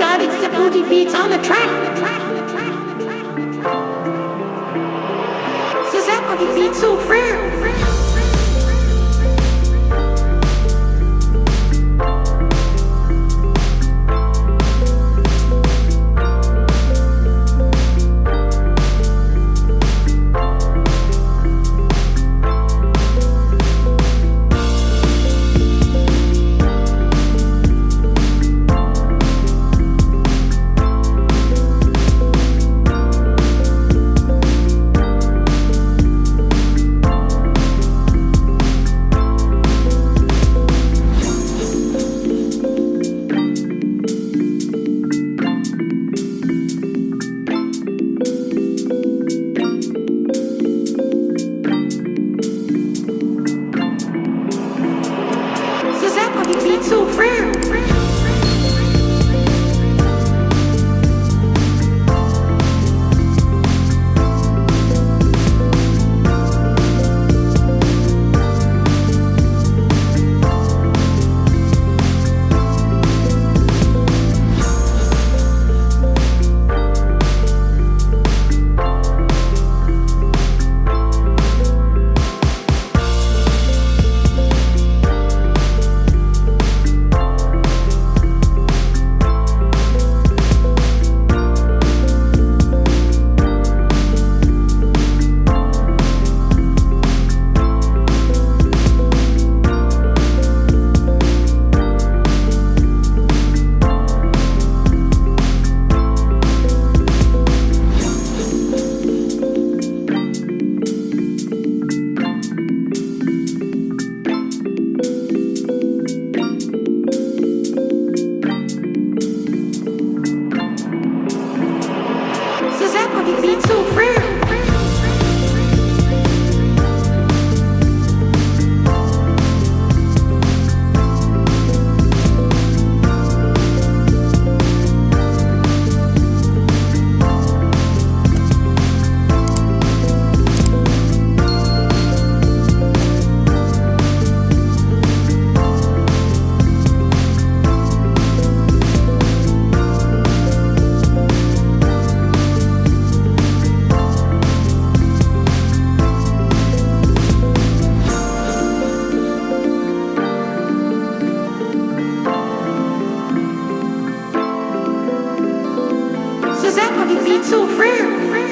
God, it's the booty beats on the track. The track. so too free. so rare.